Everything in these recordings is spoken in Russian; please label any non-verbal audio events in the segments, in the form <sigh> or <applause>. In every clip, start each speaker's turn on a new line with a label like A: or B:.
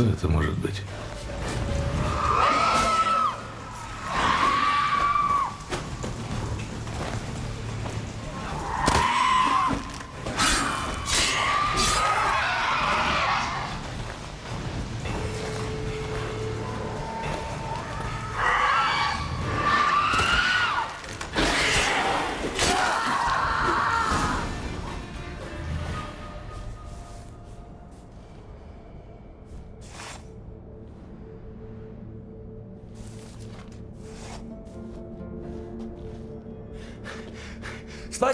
A: Что это может быть?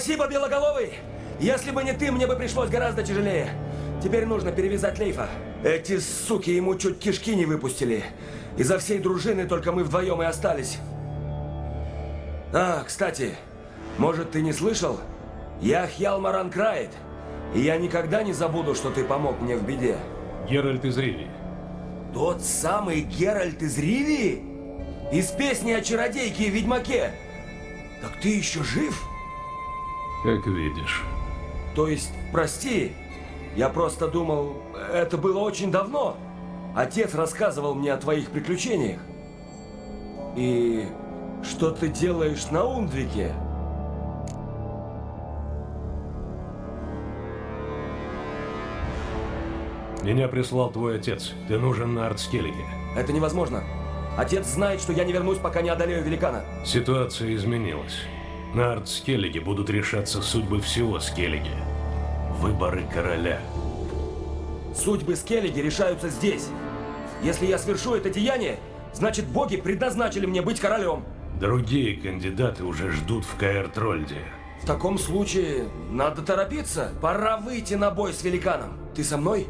B: Спасибо, Белоголовый! Если бы не ты, мне бы пришлось гораздо тяжелее. Теперь нужно перевязать Лейфа. Эти суки ему чуть кишки не выпустили. Изо всей дружины только мы вдвоем и остались. А, кстати, может, ты не слышал? Я Хьялмаран Крайт. И я никогда не забуду, что ты помог мне в беде.
A: Геральт из Ривии.
B: Тот самый Геральт из Ривии? Из песни о чародейке и ведьмаке? Так ты еще жив?
A: Как видишь.
B: То есть, прости, я просто думал, это было очень давно. Отец рассказывал мне о твоих приключениях. И что ты делаешь на Ундвике?
A: Меня прислал твой отец. Ты нужен на Артскеллиге.
B: Это невозможно. Отец знает, что я не вернусь, пока не одолею великана.
A: Ситуация изменилась. На Артскеллиге будут решаться судьбы всего Скеллиги. Выборы короля.
B: Судьбы Скеллиги решаются здесь. Если я свершу это деяние, значит боги предназначили мне быть королем.
A: Другие кандидаты уже ждут в Каэр-Трольде.
B: В таком случае надо торопиться. Пора выйти на бой с великаном. Ты со мной?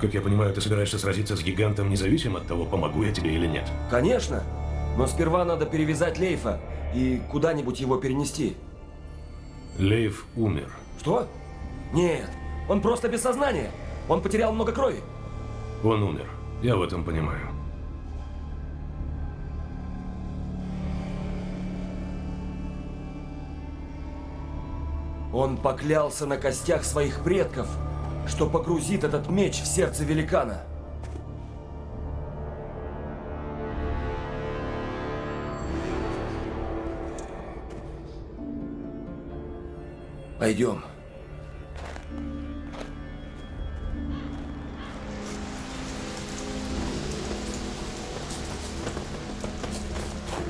A: Как я понимаю, ты собираешься сразиться с гигантом независимо от того, помогу я тебе или нет.
B: Конечно. Но сперва надо перевязать Лейфа и куда-нибудь его перенести.
A: Лейф умер.
B: Что? Нет, он просто без сознания. Он потерял много крови.
A: Он умер. Я в этом понимаю.
B: Он поклялся на костях своих предков, что погрузит этот меч в сердце великана. Пойдем.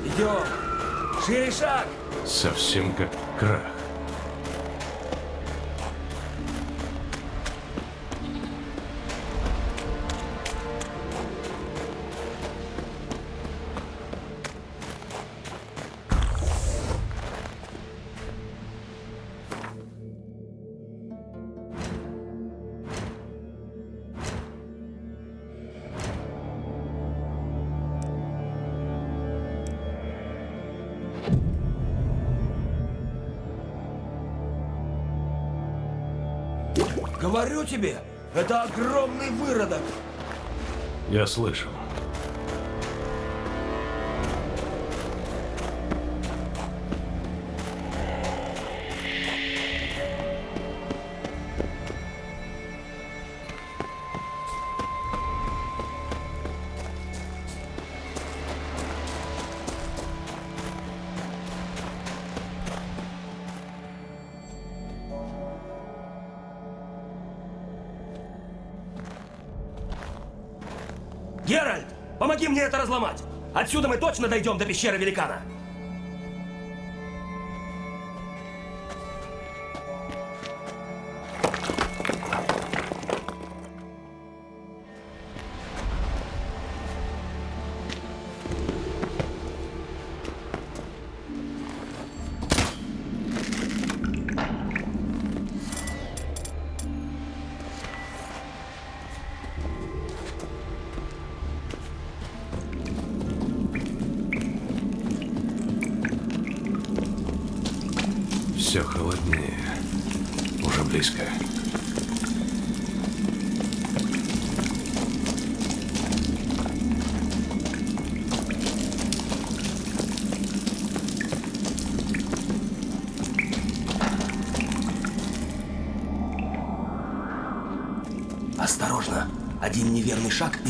B: Идем. Шире шаг.
A: Совсем как крах.
B: Говорю тебе, это огромный выродок.
A: Я слышал.
B: Отсюда мы точно дойдем до пещеры великана.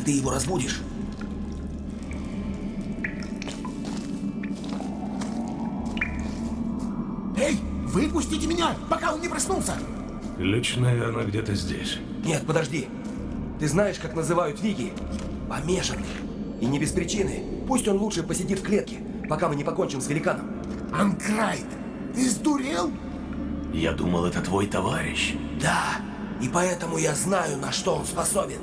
B: Ты его разбудишь.
C: Эй, выпустите меня, пока он не проснулся!
A: Ключ, наверное, где-то здесь.
B: Нет, подожди. Ты знаешь, как называют Виги? Помешанный. И не без причины. Пусть он лучше посидит в клетке, пока мы не покончим с великаном.
C: Анкрайт, ты сдурел?
A: Я думал, это твой товарищ.
B: Да, и поэтому я знаю, на что он способен.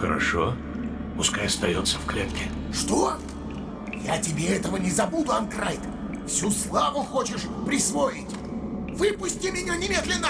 A: Хорошо. Пускай остается в клетке.
C: Что? Я тебе этого не забуду, Анкрайт. Всю славу хочешь присвоить? Выпусти меня немедленно!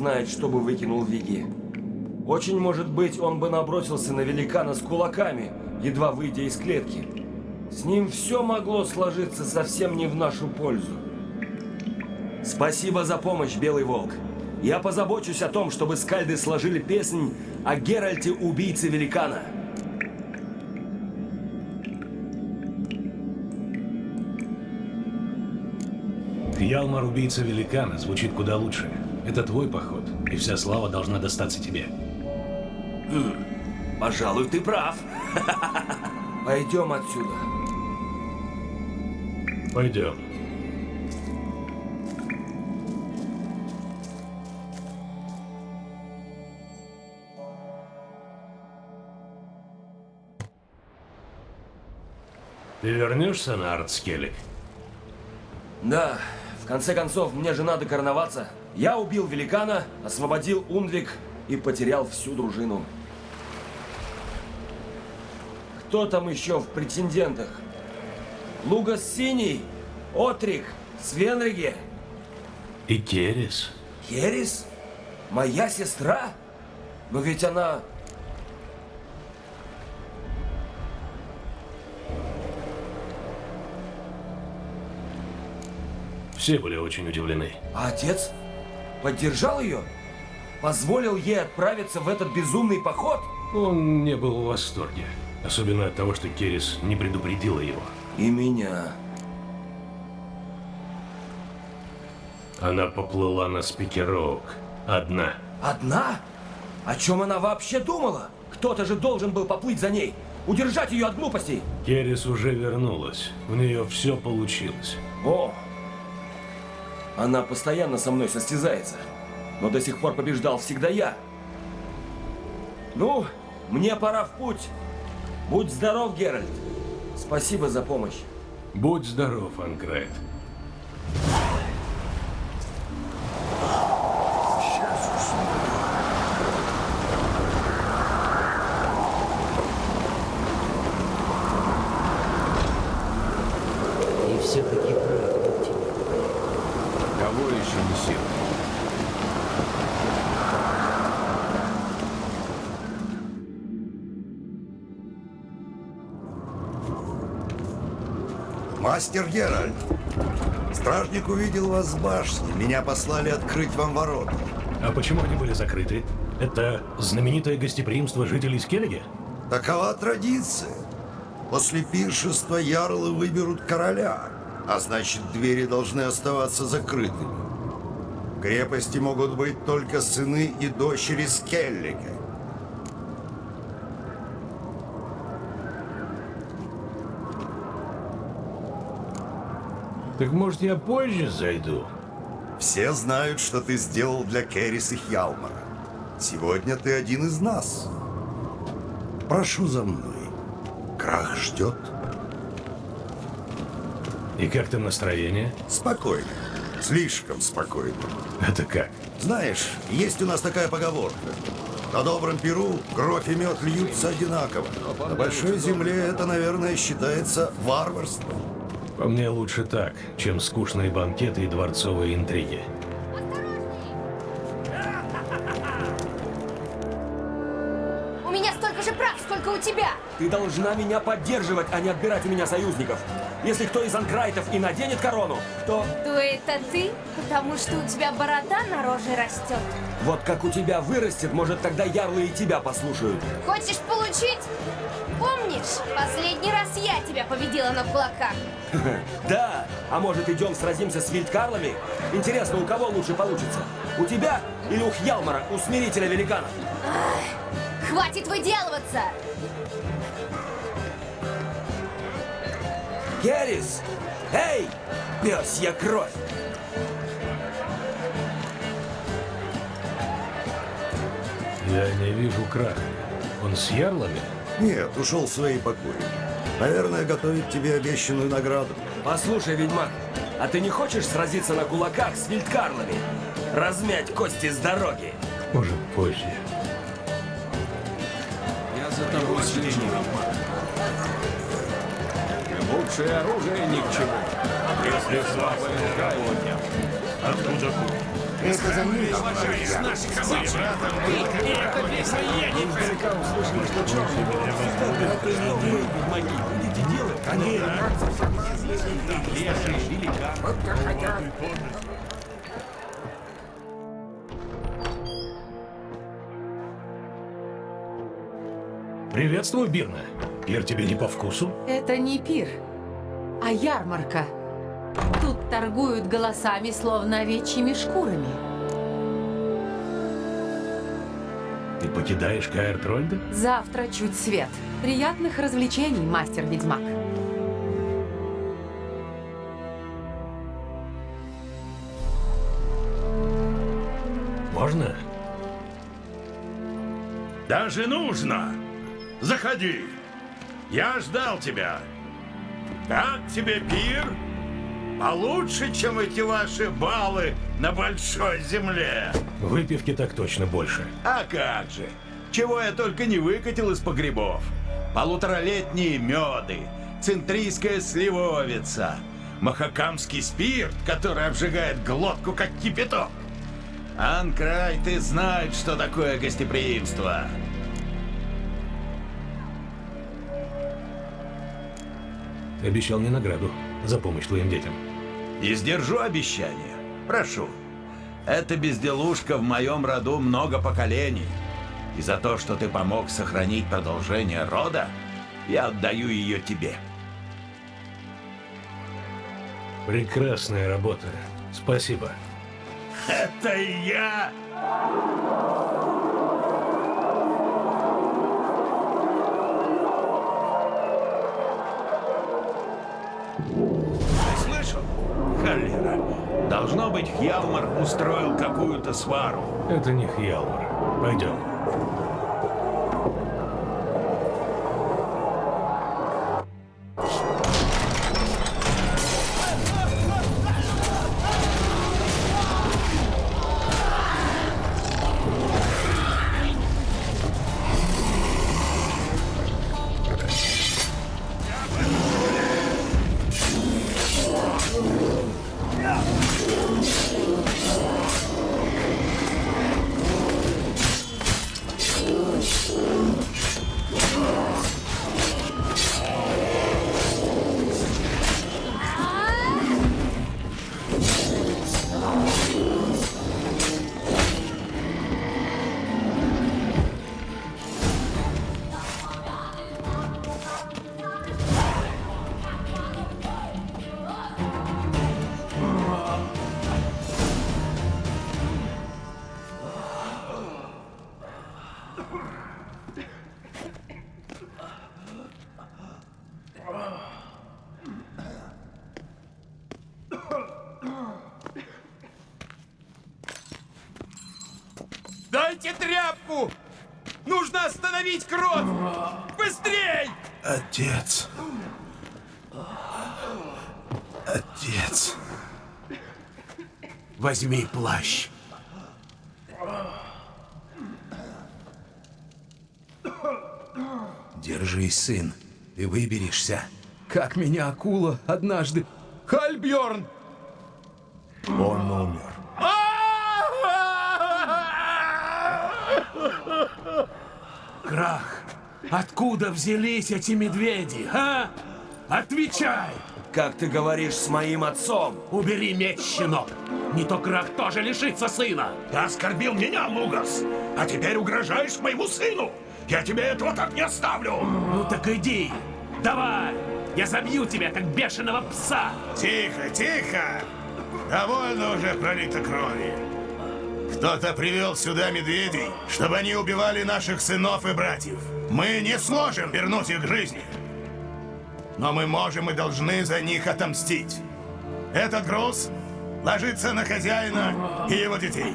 B: Знает, что бы выкинул Виги. Очень может быть, он бы набросился на великана с кулаками, едва выйдя из клетки. С ним все могло сложиться совсем не в нашу пользу. Спасибо за помощь, Белый Волк. Я позабочусь о том, чтобы скальды сложили песнь о Геральте, убийце великана.
A: Ялмар, убийца великана, звучит куда лучше. Это твой поход, и вся слава должна достаться тебе.
B: Пожалуй, ты прав. <laughs> Пойдем отсюда.
A: Пойдем. Ты вернешься на Артскелик?
B: Да, в конце концов, мне же надо короноваться. Я убил великана, освободил Ундвик и потерял всю дружину. Кто там еще в претендентах? Лугас Синий, Отрик, Свенриге,
A: И Керес?
B: Керис? Моя сестра? Но ведь она...
A: Все были очень удивлены.
B: А отец? Поддержал ее? Позволил ей отправиться в этот безумный поход?
A: Он не был в восторге. Особенно от того, что Керес не предупредила его.
B: И меня.
A: Она поплыла на спикероук. Одна.
B: Одна? О чем она вообще думала? Кто-то же должен был поплыть за ней. Удержать ее от глупостей.
A: Керес уже вернулась. У нее все получилось.
B: О, Она постоянно со мной состязается. Но до сих пор побеждал всегда я. Ну, мне пора в путь. Будь здоров, Геральт. Спасибо за помощь.
A: Будь здоров, Анкрайт.
D: Мастер Геральт, стражник увидел вас с башни. Меня послали открыть вам ворота.
A: А почему они были закрыты? Это знаменитое гостеприимство жителей Скеллиги?
D: Такова традиция. После пиршества ярлы выберут короля, а значит, двери должны оставаться закрытыми. В крепости могут быть только сыны и дочери Скеллига.
A: Так может я позже зайду?
D: Все знают, что ты сделал для Керрис и Хьялмара. Сегодня ты один из нас. Прошу за мной. Крах ждет.
A: И как там настроение?
D: Спокойно. Слишком спокойно.
A: Это как?
D: Знаешь, есть у нас такая поговорка. На добром перу кровь и мед льются одинаково. На большой земле это, наверное, считается варварством.
A: По мне лучше так, чем скучные банкеты и дворцовые интриги.
E: У меня столько же прав, сколько у тебя.
B: Ты должна меня поддерживать, а не отбирать у меня союзников. Если кто из анкрайтов и наденет корону, то
E: То это ты? Потому что у тебя борода на роже растет.
B: вот как у тебя вырастет, может тогда ярлы и тебя послушают.
E: Хочешь получить? Помнишь, последний раз я тебя победила на кулаках? <laughs>
B: Да, а может идем сразимся с вильдкарлами? Интересно, у кого лучше получится? У тебя или у Хьялмара, усмирителя великанов?
E: Хватит выделываться!
B: Керрис! Эй! Пёсья кровь!
A: Я не вижу краха. Он с ярлами?
D: Нет, ушел в свои покои. Наверное, готовит тебе обещанную награду.
B: Послушай, ведьмак, а ты не хочешь сразиться на кулаках с вильдкарлами? Размять кости с дороги?
A: Может, позже.
F: Я за тобой слежу. Лучшее оружие ни к чему. Если слабое Откуда
C: Это за мной.
A: Приветствую, Бирна. Пир тебе не по вкусу?
G: Это не пир, а ярмарка. Тут торгуют голосами, словно овечьими шкурами.
A: Ты покидаешь Каэр Трольда?
G: Завтра чуть свет. Приятных развлечений, мастер-ведьмак.
A: Можно?
H: Даже нужно. Заходи. Я ждал тебя. Как тебе пир? Получше, чем эти ваши баллы на большой земле.
A: Выпивки так точно больше.
H: А как же? Чего я только не выкатил из погребов. Полуторалетние меды, центрийская сливовица, махакамский спирт, который обжигает глотку, как кипяток. Анкрай, ты знает, что такое гостеприимство.
A: Обещал мне награду за помощь твоим детям.
H: И сдержу обещание. Прошу. Эта безделушка в моем роду много поколений. И за то, что ты помог сохранить продолжение рода, я отдаю ее тебе.
A: Прекрасная работа. Спасибо.
H: Это я! Холера. Должно быть, Хьялмар устроил какую-то свару.
A: Это не Хьялмар. Пойдем.
I: Возьми плащ. Держись, сын. Ты выберешься.
F: Как меня акула однажды. Хальбьорн!
I: Он умер.
F: Крах, откуда взялись эти медведи, а? Отвечай!
B: Как ты говоришь с моим отцом?
F: Убери меч, щенок! Не то Крах тоже лишится сына!
H: Ты оскорбил меня, Лугас, а теперь угрожаешь моему сыну! Я тебе этого так не оставлю!
F: Ну так иди! Давай! Я забью тебя, как бешеного пса!
J: Тихо, тихо! Довольно уже пролито крови. Кто-то привел сюда медведей, чтобы они убивали наших сынов и братьев. Мы не сможем вернуть их к жизни. Но мы можем и должны за них отомстить. Этот груз ложится на хозяина и его детей.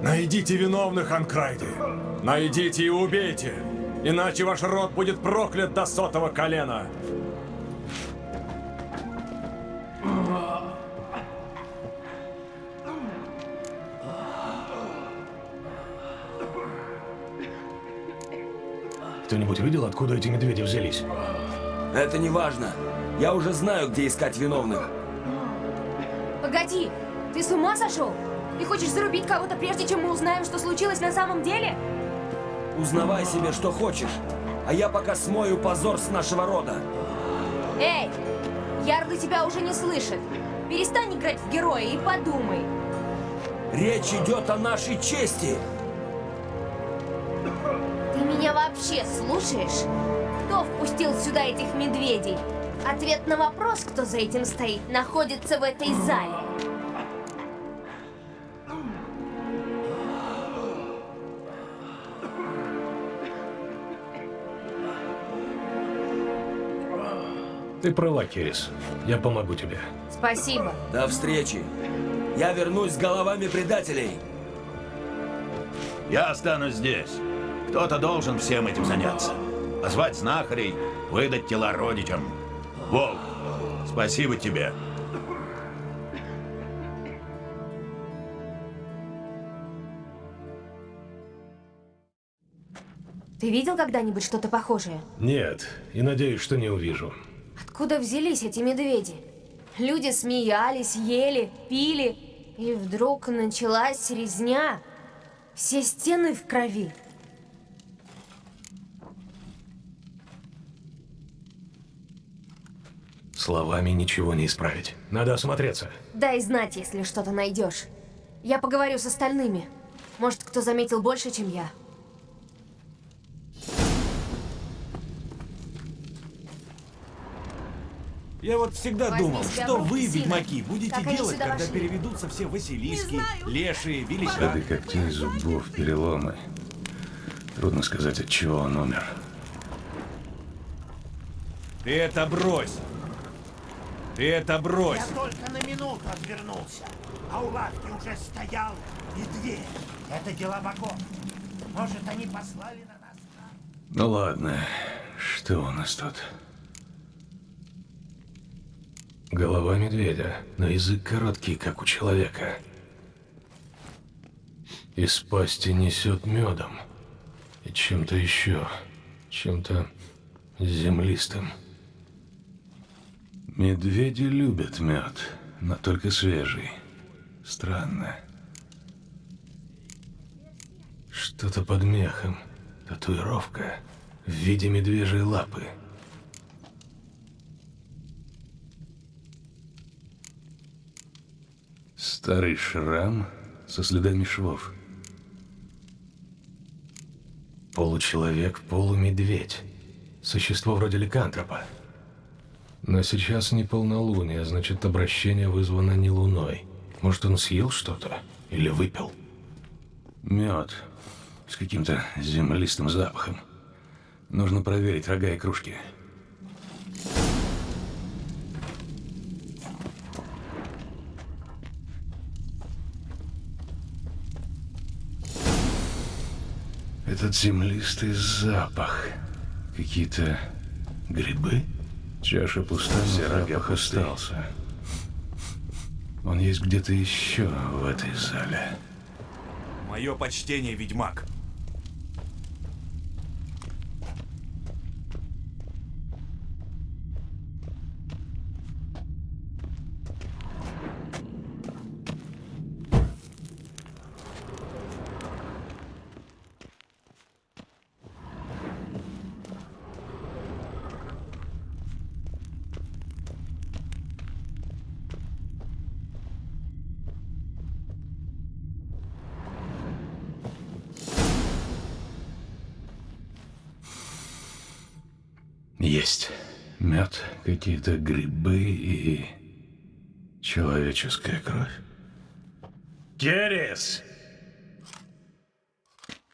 F: Найдите виновных, Анкрайды! Найдите и убейте! Иначе ваш род будет проклят до сотого колена!
A: Кто-нибудь видел, откуда эти медведи взялись?
B: Это не важно. Я уже знаю, где искать виновных.
E: Погоди, ты с ума сошел? Ты хочешь зарубить кого-то, прежде чем мы узнаем, что случилось на самом деле?
B: Узнавай себе, что хочешь. А я пока смою позор с нашего рода.
E: Эй, Ярлы тебя уже не слышит. Перестань играть в героя и подумай.
B: Речь идет о нашей чести.
E: Ты меня вообще слушаешь? Кто впустил сюда этих медведей? Ответ на вопрос, кто за этим стоит, находится в этой зале.
A: Ты права, Керис. Я помогу тебе.
E: Спасибо.
B: До встречи. Я вернусь с головами предателей.
H: Я останусь здесь. Кто-то должен всем этим заняться. Позвать знахарей, выдать тела родичам. Волк, спасибо тебе.
E: Ты видел когда-нибудь что-то похожее?
A: Нет, и надеюсь, что не увижу.
E: Откуда взялись эти медведи? Люди смеялись, ели, пили, и вдруг началась резня. Все стены в крови.
A: Словами ничего не исправить. Надо осмотреться.
E: Дай знать, если что-то найдешь. Я поговорю с остальными. Может, кто заметил больше, чем я.
K: Я вот всегда
E: Возьми
K: думал, что вы,
E: Сина.
K: ведьмаки, будете
E: Как
K: делать, когда
E: вошли?
K: переведутся все Василиски. Лешие, Велича.
A: Следы когтей, зубов, переломы. Трудно сказать, от чего он умер.
K: Ты это брось! Ты это брось!
C: Я только на минуту отвернулся, а у лавки уже стоял медведь. Это дела богов. Может, они послали на нас?
A: Ну ладно, что у нас тут? Голова медведя, но язык короткий, как у человека. Из пасти несет медом. И чем-то еще. Чем-то землистым. Медведи любят мед, но только свежий. Странно. Что-то под мехом. Татуировка в виде медвежьей лапы. Старый шрам со следами швов. Получеловек, полумедведь. Существо вроде ликантропа. Но сейчас не полнолуние, значит обращение вызвано не луной. Может он съел что-то? Или выпил? Мед. С каким-то землистым запахом. Нужно проверить рога и кружки. Этот землистый запах. Какие-то грибы? Чаша пуста, запах остался. Он есть где-то еще в этой зале.
K: Мое почтение, ведьмак.
A: Есть. Мед, какие-то грибы и человеческая кровь. Керес!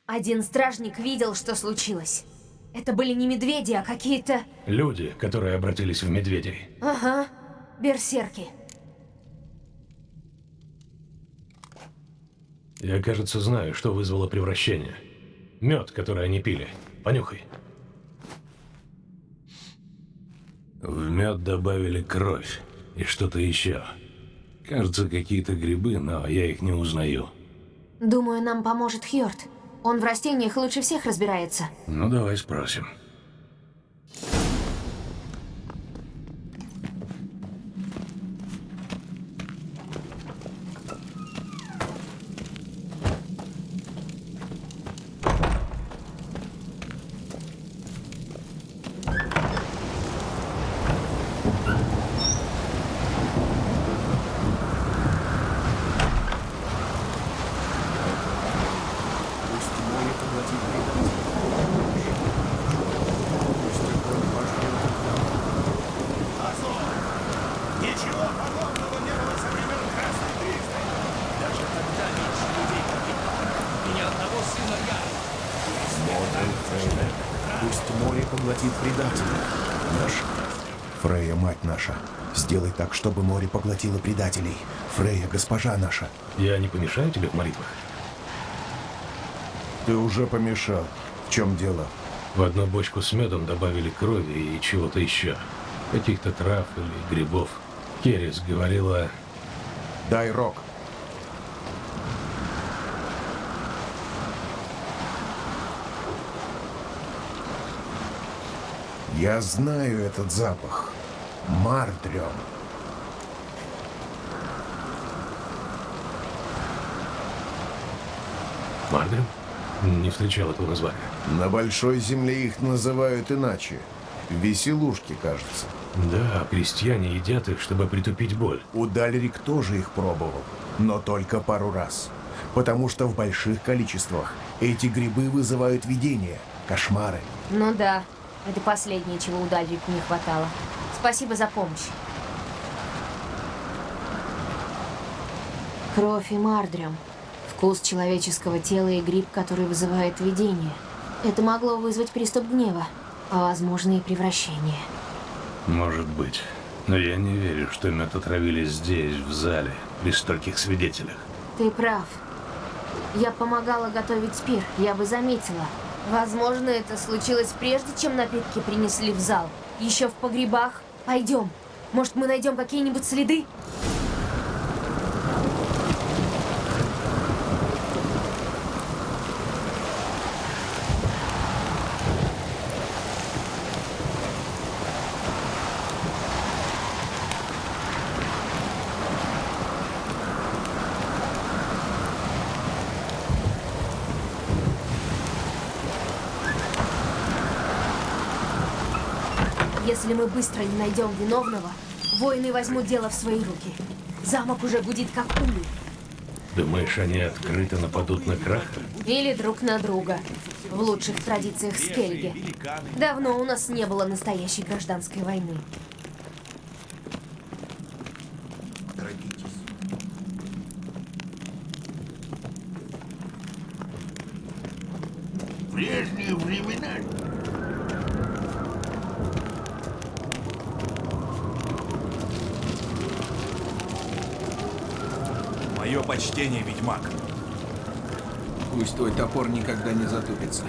E: Один стражник видел, что случилось. Это были не медведи, а какие-то...
A: Люди, которые обратились в медведей.
E: Ага, берсерки.
A: Я, кажется, знаю, что вызвало превращение. Мед, который они пили. Понюхай. В мед добавили кровь и что-то еще. Кажется, какие-то грибы, но я их не узнаю.
E: Думаю, нам поможет Хьорд. Он в растениях лучше всех разбирается.
A: Ну, давай спросим.
J: Ничего подобного не было со времен Красной Тризны. Даже тогда меньше людей погибло. И ни одного сына я.
I: Пусть море поглотит предателя. Наш. Фрея, мать наша, сделай так, чтобы море поглотило предателей. Фрея, госпожа наша.
A: Я не помешаю тебе в молитвах?
I: Ты уже помешал. В чем дело?
A: В одну бочку с медом добавили крови и чего-то еще. Каких-то трав или грибов. Керес говорила...
I: Дай рог. Я знаю этот запах. Мартрион.
A: Мардрем? Не встречал этого названия.
I: На Большой Земле их называют иначе. Веселушки, кажется.
A: Да, крестьяне едят их, чтобы притупить боль.
I: Удальрик тоже их пробовал, но только пару раз. Потому что в больших количествах эти грибы вызывают видения, кошмары.
E: Ну да, это последнее, чего у Дальрику не хватало. Спасибо за помощь. Кровь и мардрем. Вкус человеческого тела и гриб, который вызывает видение. Это могло вызвать приступ гнева, а возможно и превращение.
A: Может быть. Но я не верю, что им травили здесь, в зале, при стольких свидетелях.
E: Ты прав. Я помогала готовить спир, я бы заметила. Возможно, это случилось прежде, чем напитки принесли в зал. Еще в погребах Пойдем. Может, мы найдем какие-нибудь следы? Если мы быстро не найдем виновного, воины возьмут дело в свои руки. Замок уже гудит как улей.
A: Думаешь, они открыто нападут на Краха?
E: Или друг на друга. В лучших традициях Скельги. Давно у нас не было настоящей гражданской войны.
C: В прежние времена
K: Мое почтение, ведьмак.
L: Пусть твой топор никогда не затупится.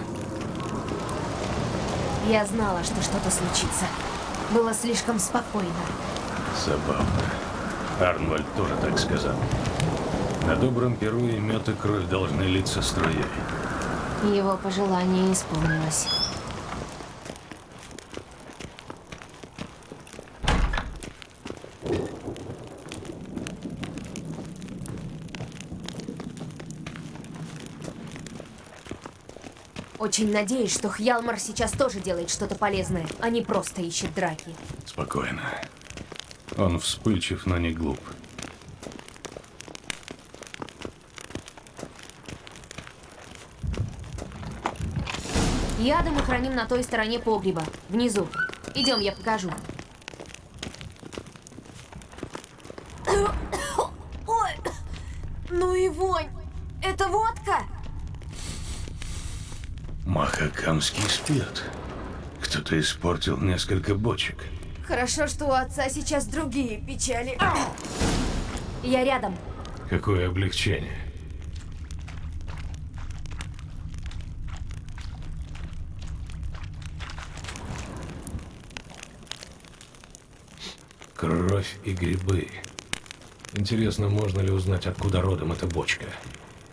E: Я знала, что что-то случится. Было слишком спокойно.
A: Забавно. Арнвальд тоже так сказал. На добром перу и мед и кровь должны литься струей.
E: Его пожелание исполнилось. Очень надеюсь, что Хьялмар сейчас тоже делает что-то полезное, а не просто ищет драки.
A: Спокойно. Он вспыльчив, но не глуп.
E: Яды мы храним на той стороне погреба, внизу. Идем, я покажу. <coughs> Ой, ну и вонь. Это водка?
A: Махакамский спирт. Кто-то испортил несколько бочек.
E: Хорошо, что у отца сейчас другие печали. Я рядом.
A: Какое облегчение. Кровь и грибы. Интересно, можно ли узнать, откуда родом эта бочка?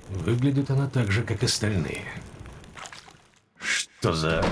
A: Выглядит она так же, как остальные. Что за...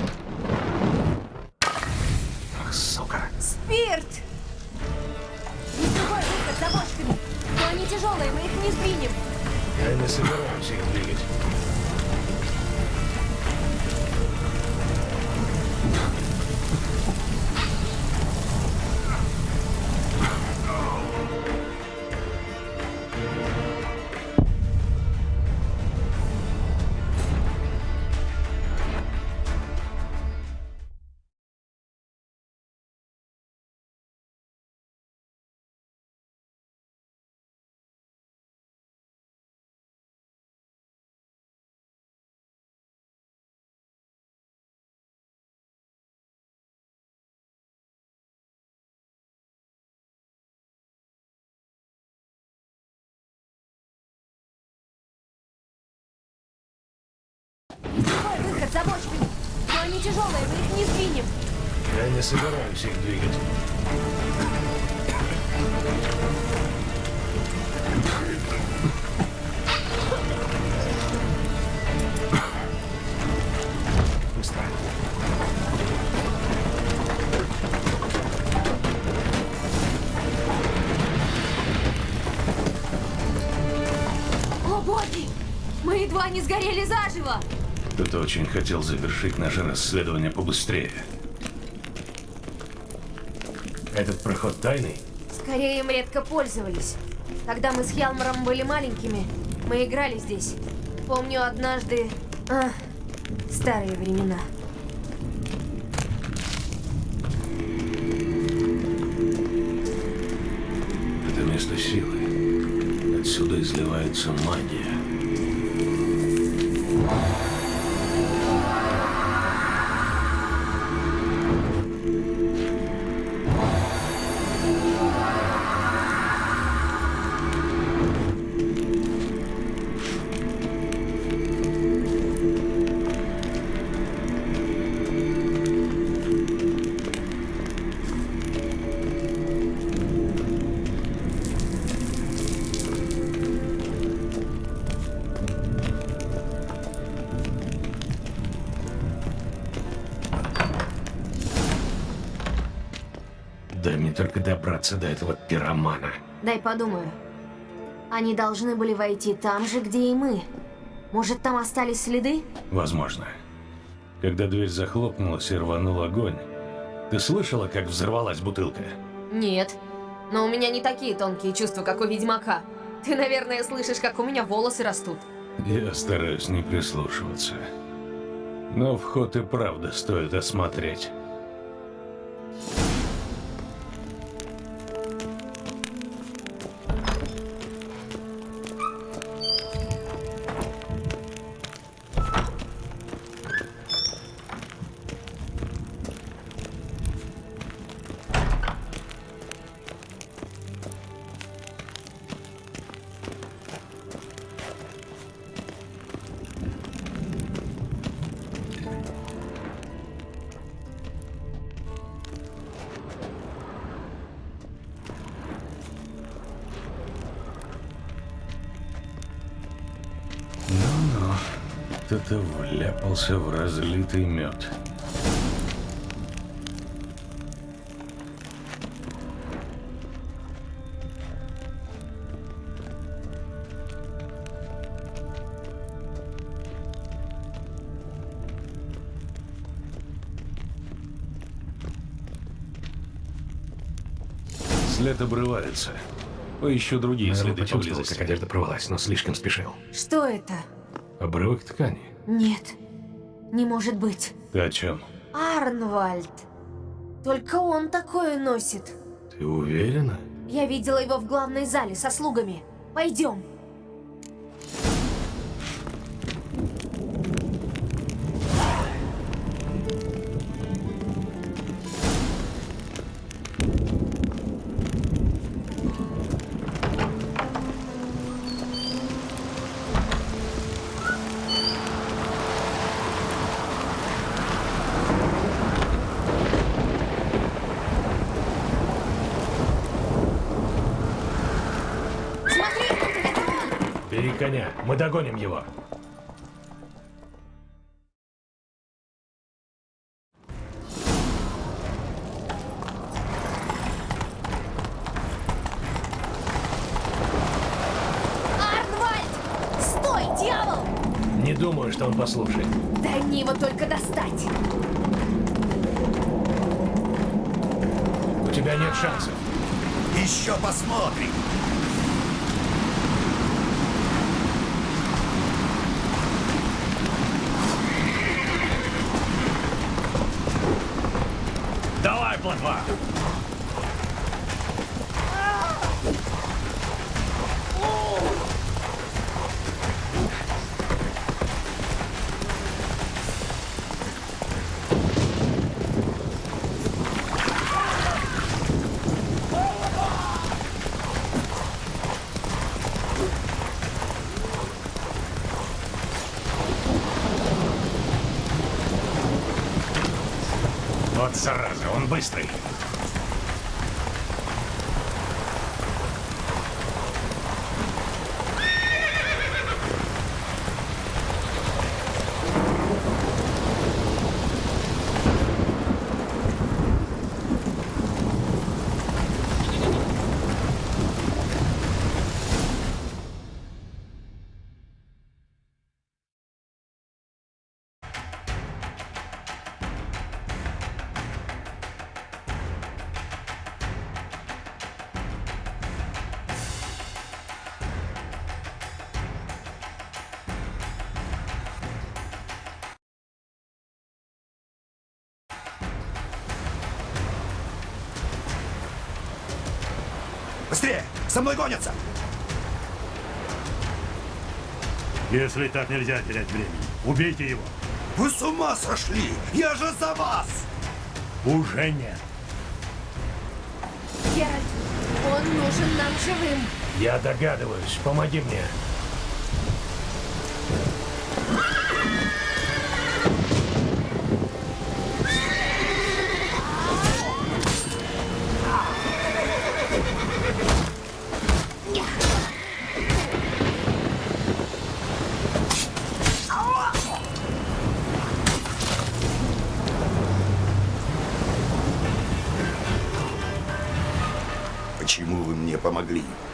A: собираюсь их двигать.
L: Быстро.
E: О, боги! Мы едва не сгорели заживо!
A: Кто-то очень хотел завершить наше расследование побыстрее. Этот проход тайный?
E: Скорее, им редко пользовались. Когда мы с Хьялмаром были маленькими, мы играли здесь. Помню однажды... А, старые времена.
A: Это место силы. Отсюда изливается магия. Добраться до этого пиромана.
E: Дай подумаю. Они должны были войти там же, где и мы. Может, там остались следы?
A: Возможно. Когда дверь захлопнулась и рванул огонь, ты слышала, как взорвалась бутылка?
E: Нет. Но у меня не такие тонкие чувства, как у ведьмака. Ты, наверное, слышишь, как у меня волосы растут.
A: Я стараюсь не прислушиваться. Но вход и правда стоит осмотреть. Вляпался в разлитый мед. След обрывается. Поищу другие
B: Мэрил
A: следы поблизости.
B: как одежда порвалась, но слишком спешил.
E: Что это?
A: Обрывок ткани.
E: Нет. Не может быть.
A: Ты о чем?
E: Арнвальд. Только он такое носит.
A: Ты уверена?
E: Я видела его в главной зале со слугами. Пойдем.
A: Мы догоним его.
E: Арнвальд! Стой, дьявол!
A: Не думаю, что он послушает.
E: Дай мне его только достать.
A: У тебя нет шансов.
D: Еще посмотрим. muestre. За мной гонятся!
J: Если так нельзя терять времени, убейте его.
D: Вы с ума сошли! Я же за вас!
K: Уже нет.
E: Геральт, он нужен нам живым.
A: Я догадываюсь. Помоги мне.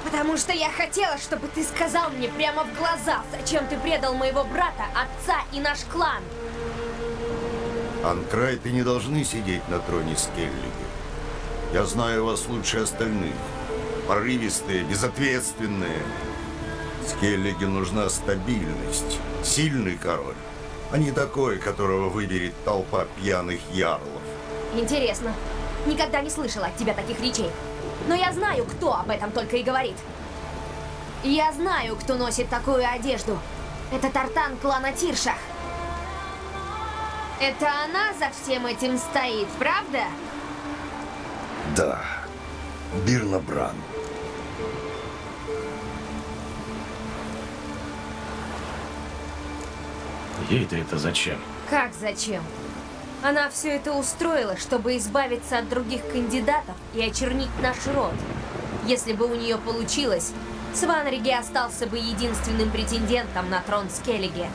E: Потому что я хотела, чтобы ты сказал мне прямо в глаза, зачем ты предал моего брата, отца и наш клан.
D: Анкрайты не должны сидеть на троне Скеллиги. Я знаю вас лучше остальных. Порывистые, безответственные. Скеллиге нужна стабильность. Сильный король, а не такой, которого выберет толпа пьяных ярлов.
E: Интересно. Никогда не слышала от тебя таких речей. Но я знаю, кто об этом только и говорит. Я знаю, кто носит такую одежду. Это Тартан клана Тиршах. Это она за всем этим стоит, правда?
D: Да, Бирна Бран.
A: Ей-то это зачем?
E: Как зачем? Она все это устроила, чтобы избавиться от других кандидатов и очернить наш род. Если бы у нее получилось, Сванриги остался бы единственным претендентом на трон Скеллиги.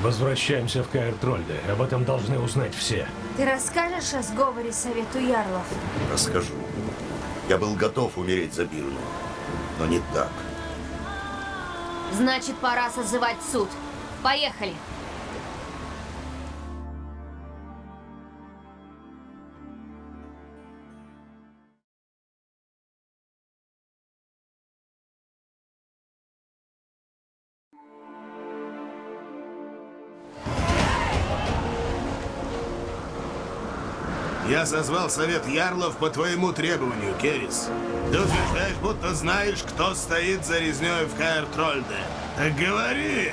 A: Возвращаемся в Каэр Трольде. Об этом должны узнать все.
E: Ты расскажешь о сговоре Совету Ярлов?
D: Расскажу. Я был готов умереть за Бирну, но не так.
E: Значит, пора созывать суд. Поехали.
J: Я созвал совет ярлов по твоему требованию, Керис. Ты утверждаешь, будто знаешь, кто стоит за резней в Каэр-Трольде. Так говори,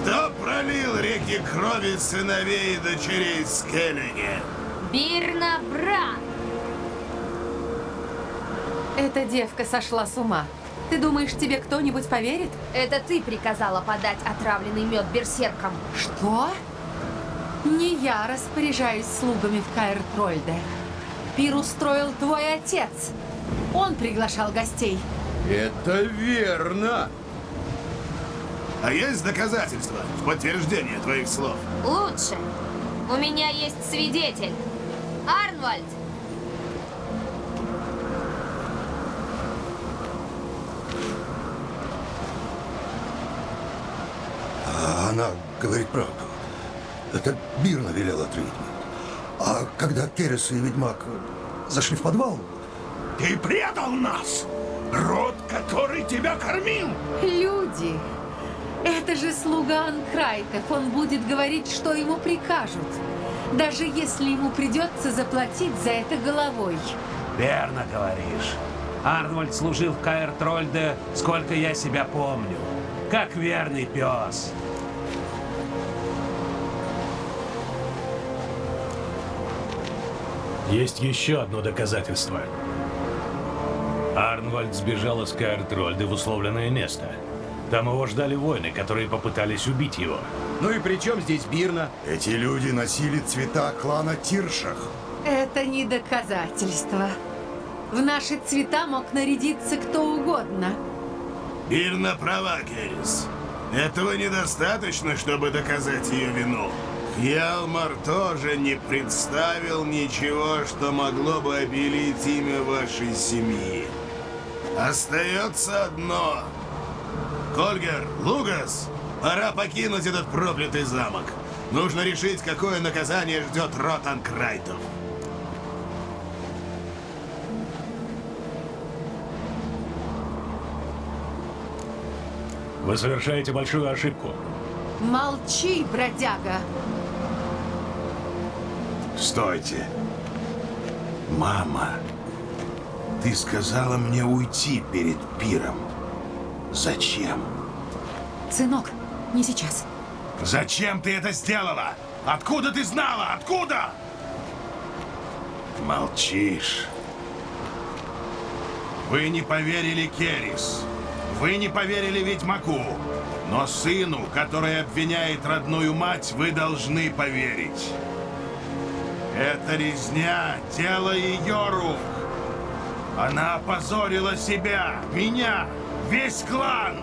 J: кто пролил реки крови сыновей и дочерей Скеллиги?
E: Бирна Бран!
G: Эта девка сошла с ума. Ты думаешь, тебе кто-нибудь поверит?
E: Это ты приказала подать отравленный мед берсеркам.
G: Что? Не я распоряжаюсь слугами в Каэр-Трольде. Пир устроил твой отец. Он приглашал гостей.
H: Это верно.
J: А есть доказательства в подтверждение твоих слов?
E: Лучше. У меня есть свидетель. Арнвальд!
D: А она говорит правду. Это Бирна велела отравить. А когда Керес и Ведьмак зашли в подвал,
J: Ты предал нас! Род, который тебя кормил!
G: Люди! Это же слуга Анкрайтов. Он будет говорить, что ему прикажут. Даже если ему придется заплатить за это головой.
K: Верно говоришь. Арнольд служил в Каэр Трольде, сколько я себя помню. Как верный пес.
A: Есть еще одно доказательство. Арнвальд сбежал из Каэр-Трольды в условленное место. Там его ждали воины, которые попытались убить его.
L: Ну и при чем здесь Бирна?
D: эти люди носили цвета клана Тиршах.
G: Это не доказательство. В наши цвета мог нарядиться кто угодно.
J: Бирна права, Керис. Этого недостаточно, чтобы доказать ее вину. Ялмар тоже не представил ничего, что могло бы обелить имя вашей семьи. Остается одно. Кольгер, Лугас, пора покинуть этот проклятый замок. Нужно решить, какое наказание ждет род Анкрайтов.
A: Вы совершаете большую ошибку.
G: Молчи, бродяга.
J: Стойте. Мама, ты сказала мне уйти перед пиром. Зачем?
G: Сынок, не сейчас.
J: Зачем ты это сделала? Откуда ты знала? Откуда? Молчишь. Вы не поверили Керис. Вы не поверили Ведьмаку. Но сыну, который обвиняет родную мать, вы должны поверить. Это резня, дело ее рук. Она опозорила себя, меня, весь клан.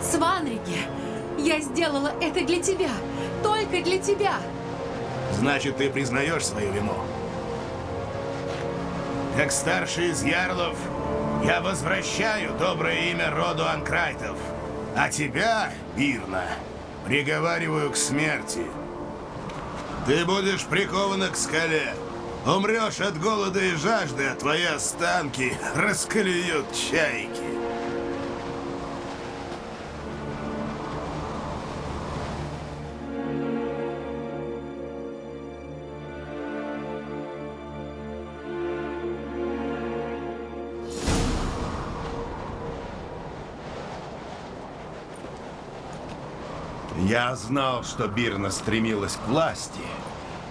G: Сванрике, я сделала это для тебя. Только для тебя.
J: Значит, ты признаешь свою вину? Как старший из ярлов, я возвращаю доброе имя роду Анкрайтов. А тебя, Бирна, приговариваю к смерти. Ты будешь прикована к скале. Умрешь от голода и жажды, а твои останки расколеют чайки. Я знал, что Бирна стремилась к власти.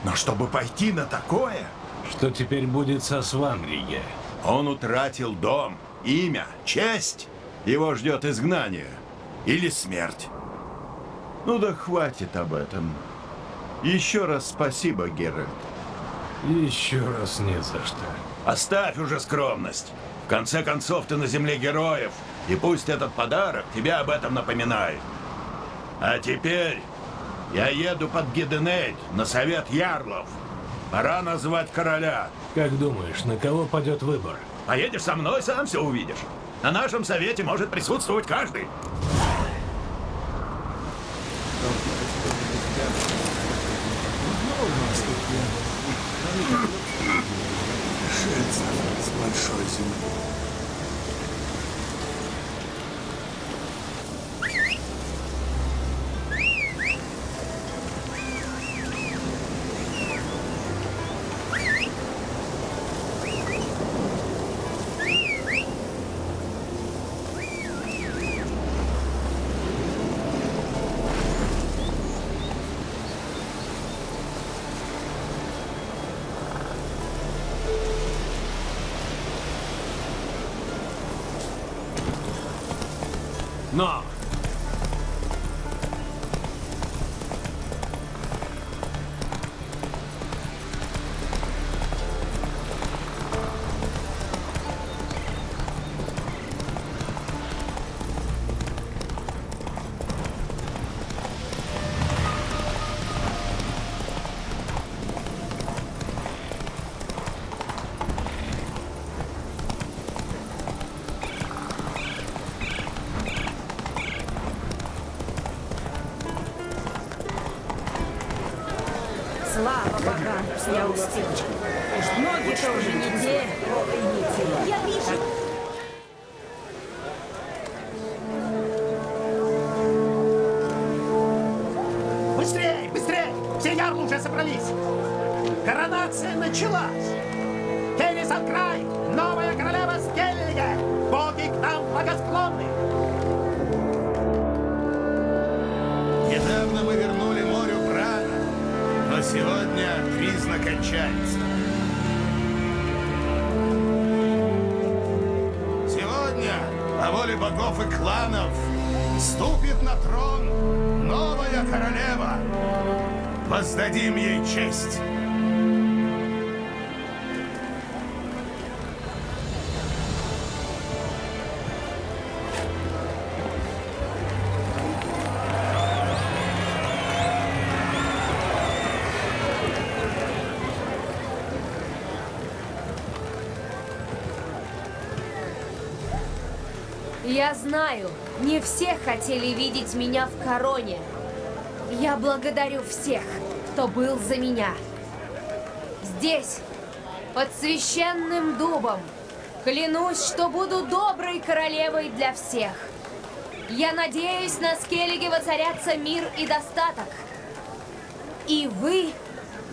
J: Но чтобы пойти на такое...
A: Что теперь будет со Сванриге?
H: Он утратил дом, имя, честь. Его ждет изгнание. Или смерть. Ну да хватит об этом. Еще раз спасибо, Геральт.
A: Еще раз не за что.
H: Оставь уже скромность. В конце концов, ты на земле героев. И пусть этот подарок тебя об этом напоминает. А теперь я еду под Гиденейт на совет ярлов. Пора назвать короля.
A: Как думаешь, на кого падет выбор?
H: Поедешь со мной, сам все увидишь. На нашем совете может присутствовать каждый.
C: Ступит на трон новая королева. Воздадим ей честь.
E: Все хотели видеть меня в короне. Я благодарю всех, кто был за меня. Здесь, под священным дубом, клянусь, что буду доброй королевой для всех. Я надеюсь, на Скеллиге воцарятся мир и достаток. И вы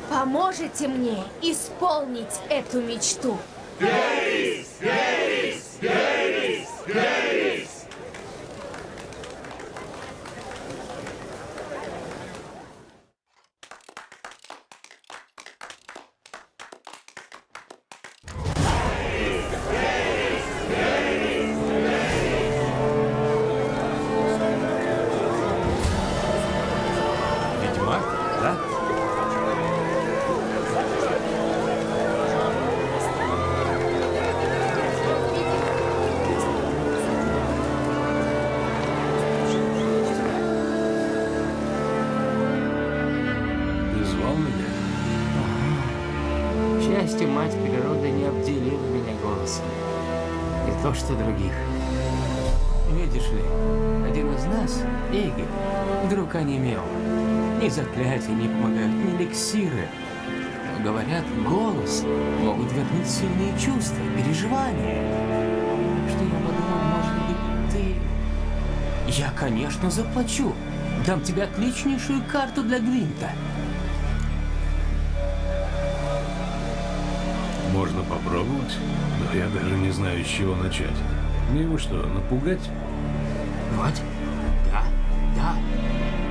E: поможете мне исполнить эту мечту.
J: Герис!
M: Ни заклятия не помогают, ни эликсиры. Но, говорят, голос могут вернуть сильные чувства, переживания. Что я подумал, может быть, ты... Я, конечно, заплачу. Дам тебе отличнейшую карту для Гвинта.
A: Можно попробовать, но я даже не знаю, с чего начать. Мне его что, напугать?
M: Вот. Да, да.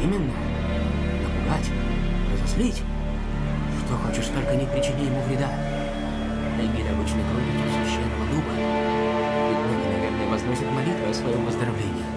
M: Именно. Разозлить. Что хочешь, только не причини ему вреда. Эгиль обычно кровью священного дуба. И многие, наверное, возносят молитвы о своем выздоровлении.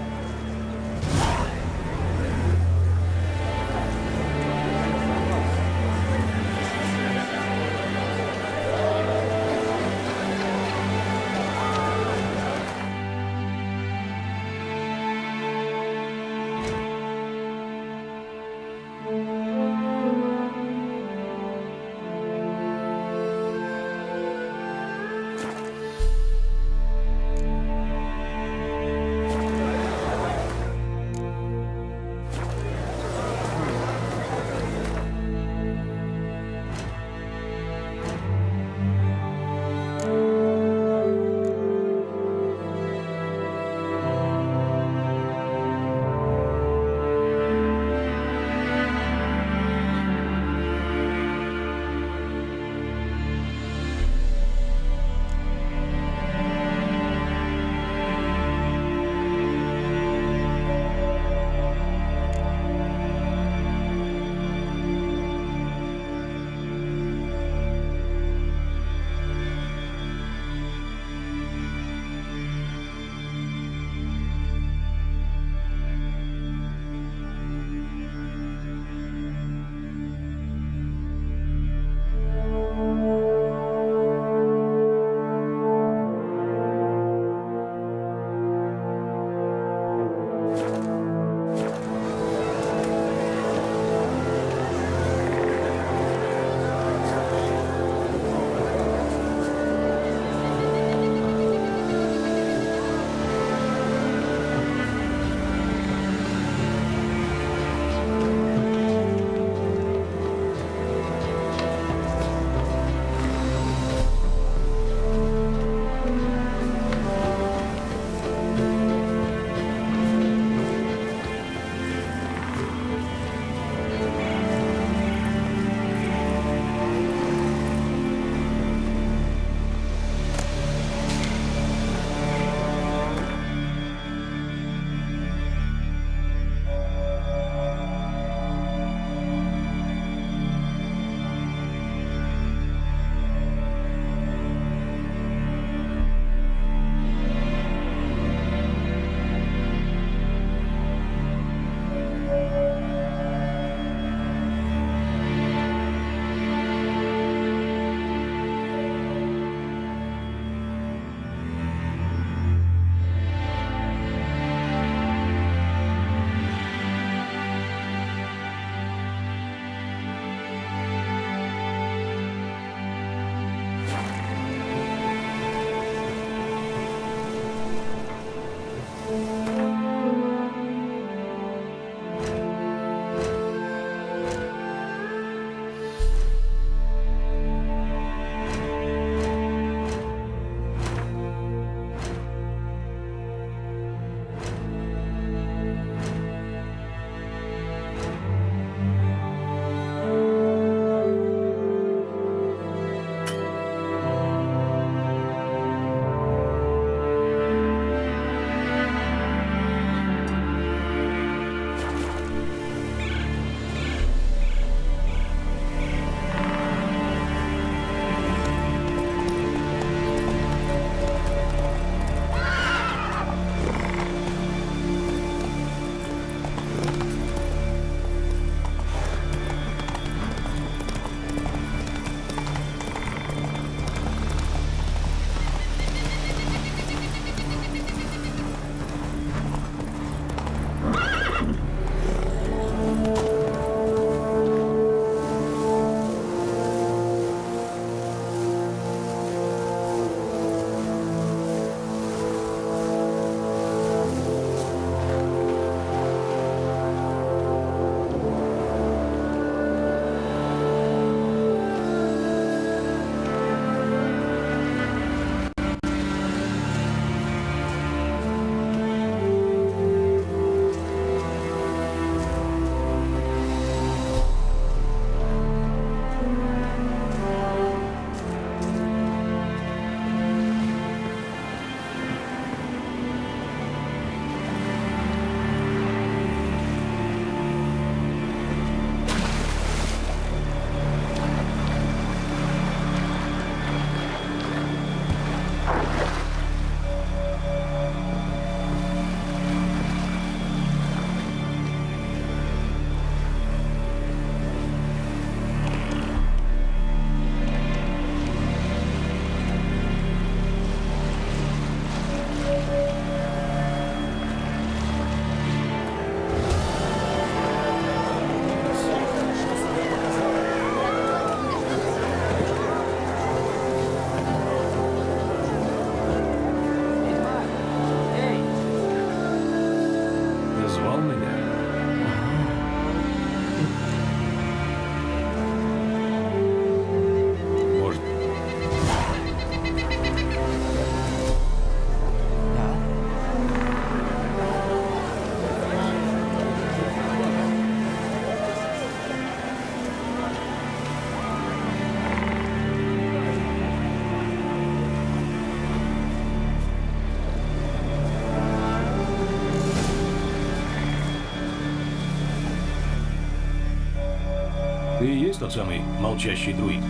A: Тот самый молчащий друид?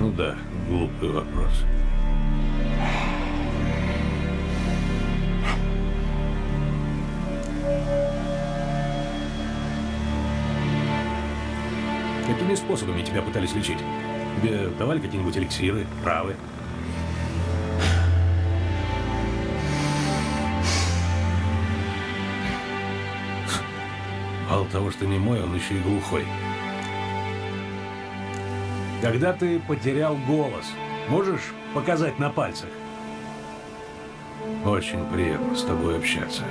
A: Ну да, глупый вопрос. Какими способами тебя пытались лечить? Тебе давали какие-нибудь эликсиры, травы? Мало того, что не мой, он еще и глухой. Когда ты потерял голос, можешь показать на пальцах? Очень приятно с тобой общаться.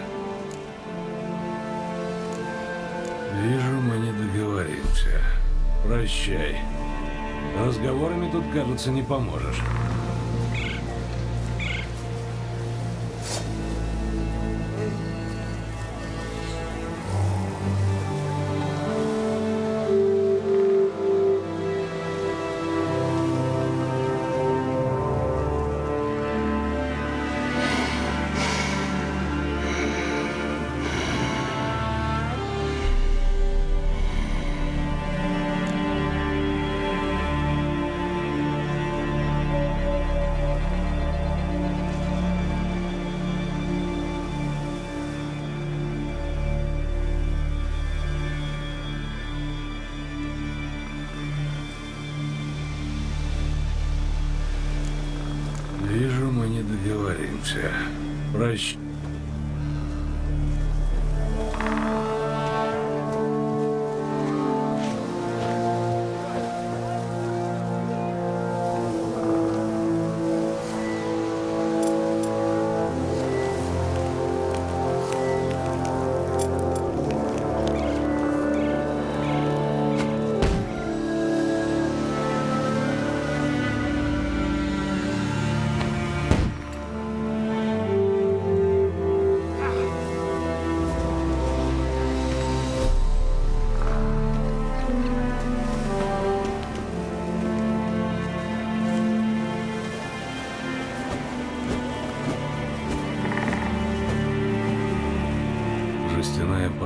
A: Вижу, мы не договоримся. Прощай. Разговорами тут, кажется, не поможешь.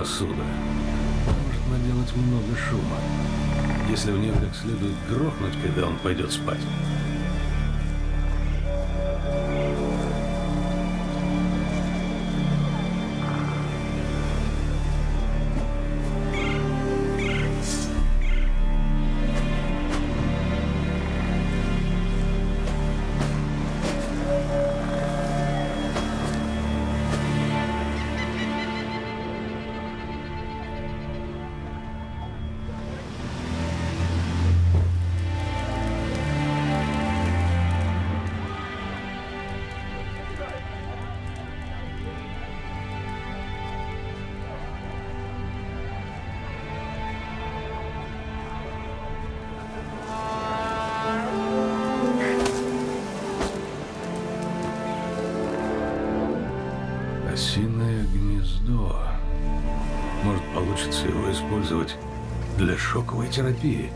A: Посуда. Может наделать много шума. Если в нее как следует грохнуть, когда он пойдет спать. Терапии.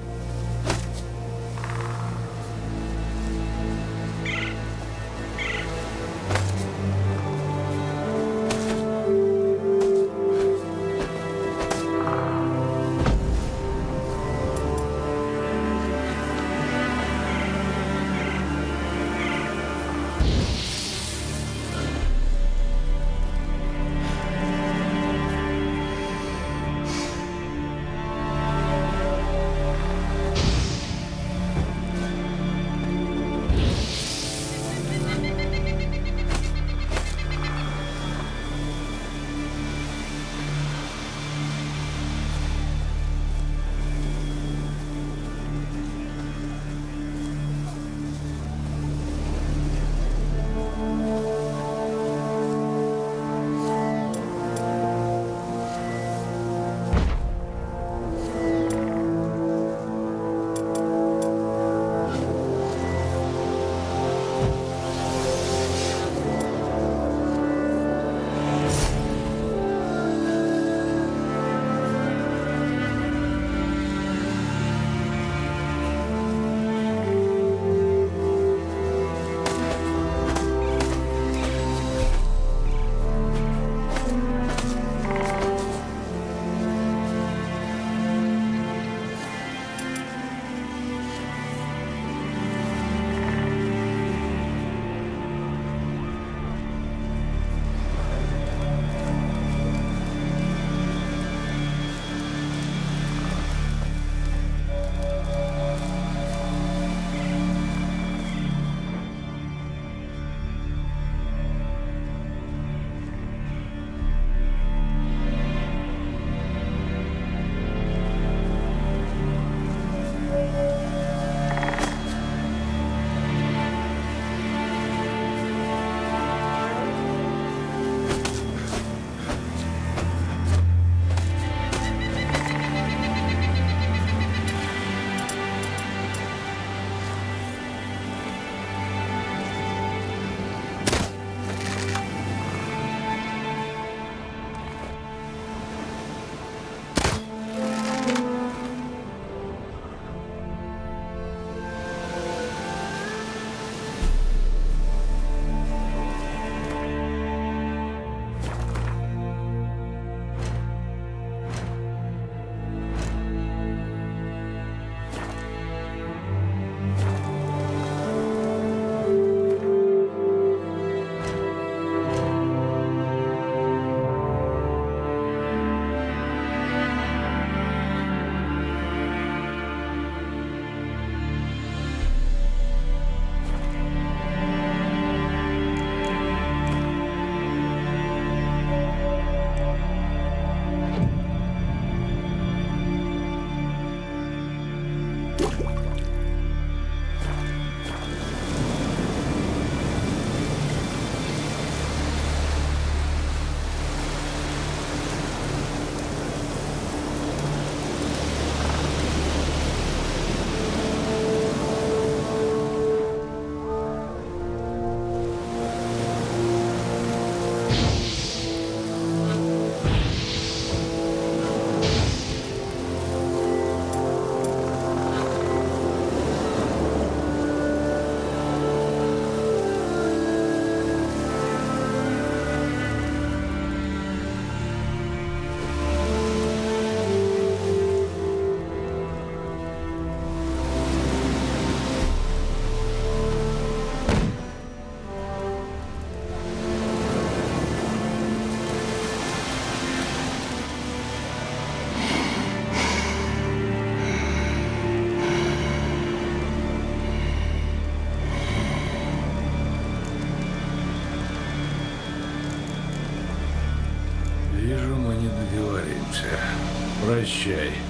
K: Прощай.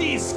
N: this.